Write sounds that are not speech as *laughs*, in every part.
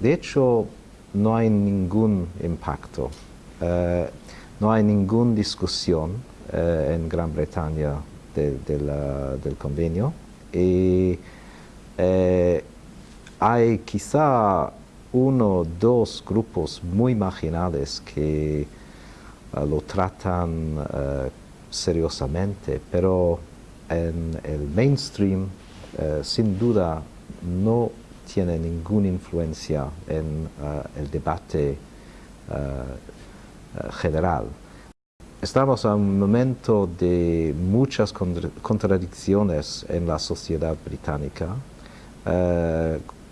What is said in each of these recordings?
de hecho, no hay ningún impacto, eh, no hay ninguna discusión eh, en Gran Bretaña del convenio. Y eh, hay quizá uno o dos grupos muy marginales que lo tratan seriosamente, pero en el mainstream sin duda no tiene ninguna influencia en uh, el debate uh, uh, general. Estamos en un momento de muchas contradicciones en la sociedad británica,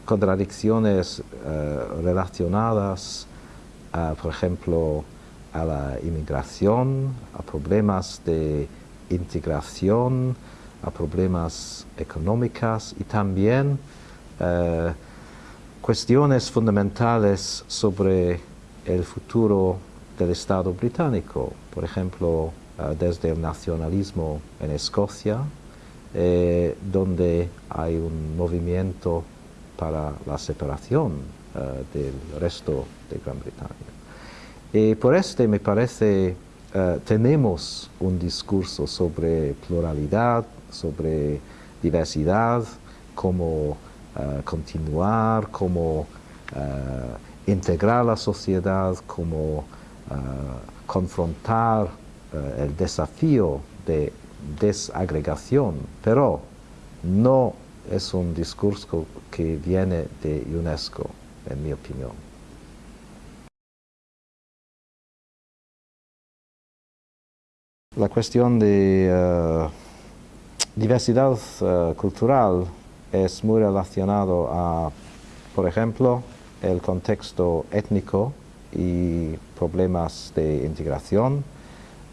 contradicciones relacionadas, por ejemplo, a la inmigración, a problemas de integración, a problemas económicos y también eh, cuestiones fundamentales sobre el futuro del Estado británico, por ejemplo, eh, desde el nacionalismo en Escocia, eh, donde hay un movimiento para la separación del resto de Gran Bretaña. Y por este me parece tenemos un discurso sobre pluralidad, sobre diversidad, como eh, continuar, como uh, integrar la sociedad, como uh, confrontar el desafío de desagregación, pero no es un discurso que viene de UNESCO, en mi opinión. La cuestión de diversidad cultural es muy relacionado a, por ejemplo, el contexto étnico y problemas de integración,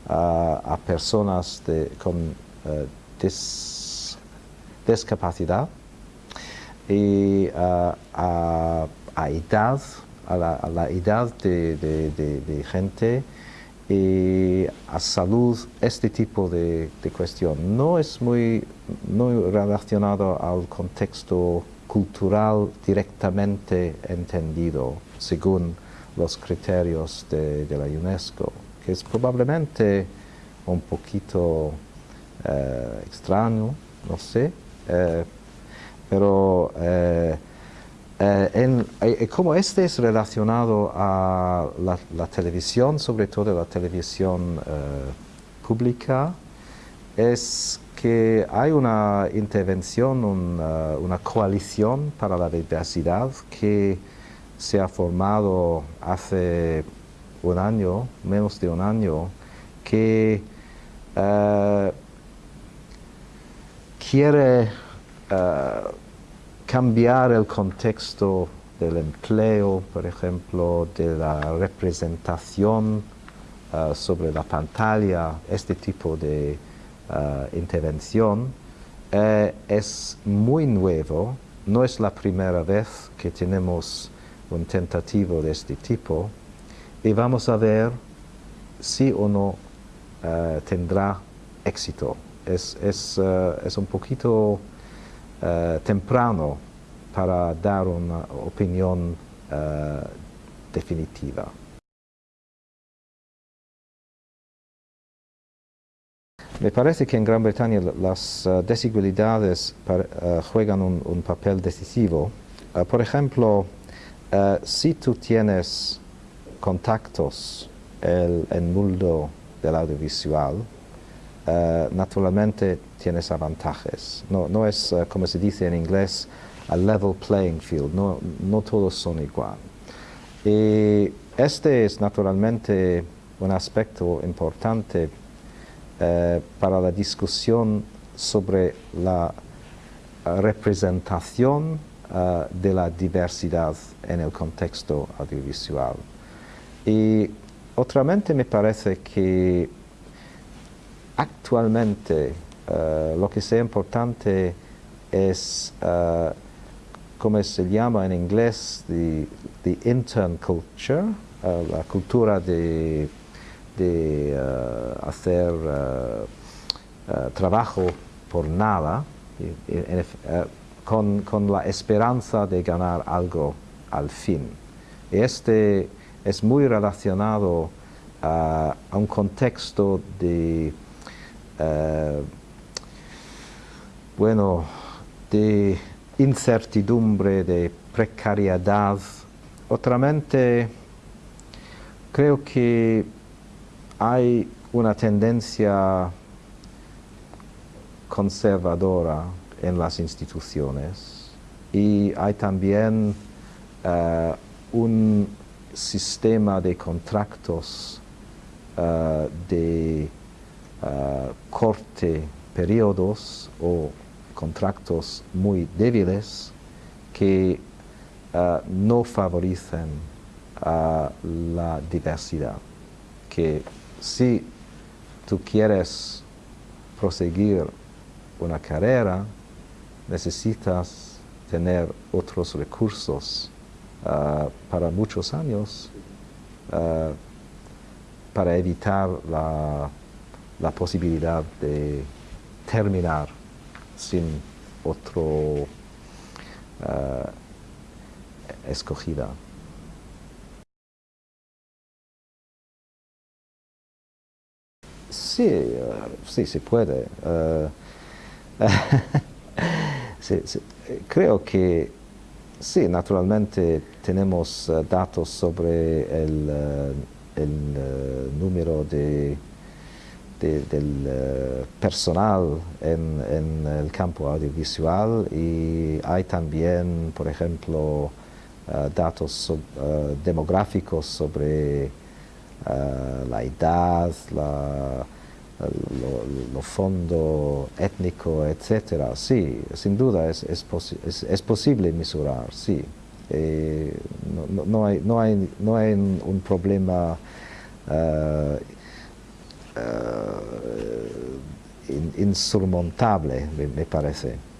a personas con eh, discapacidad y a, edad, a la, edad de gente y a salud, este tipo de, cuestión. No es muy, relacionado al contexto cultural directamente entendido según los criterios de, la UNESCO, que es probablemente un poquito eh, extraño, no sé, eh, pero eh, eh, en, eh, como este es relacionado a la, televisión, sobre todo la televisión eh, pública, es que hay una intervención, una coalición para la diversidad que se ha formado hace un año, menos de un año, que quiere cambiar el contexto del empleo, por ejemplo, de la representación uh, sobre la pantalla, este tipo de uh, intervención, eh, es muy nuevo, no es la primera vez que tenemos un tentativo de este tipo y vamos a ver si o no tendrá éxito. Es, es, es un poquito eh, temprano para dar una opinión eh, definitiva. Me parece que en Gran Bretaña las eh, desigualdades juegan un, papel decisivo. por ejemplo, si tú tienes contactos en el mundo del audiovisual, eh, naturalmente tienes avantajes. No, no es, eh, como se dice en inglés, a level playing field, no, no todos son igual. Y este es naturalmente un aspecto importante eh, para la discusión sobre la representación de la diversidad en el contexto audiovisual. Y otramente me parece que actualmente eh, lo que sea importante es, uh, como se llama en inglés, the, the intern culture, eh, la cultura de, de hacer trabajo por nada, con, con, la esperanza de ganar algo al fin. Este es muy relacionado a, un contexto de, eh, bueno, de incertidumbre, de precariedad. Otramente, creo que hay una tendencia conservadora en las instituciones y hay también eh, un sistema de contratos eh, de uh, corte periodos o contratos muy débiles que no favorecen la diversidad. Que si tú quieres proseguir una carrera, necesitas tener otros recursos uh, para muchos años para evitar la, la, posibilidad de terminar sin otro uh, escogida. Sí, sí, se puede. *laughs* creo que sí, naturalmente tenemos eh, datos sobre el, eh, eh, número de, del personal en, el campo audiovisual y hay también, por ejemplo, datos demográficos sobre la edad, la, lo, fondo étnico, etcétera, sí, sin duda es, posible mesurar, sí. Eh, no, hay, no, hay, no hay un problema eh, eh, insurmontable, me parece.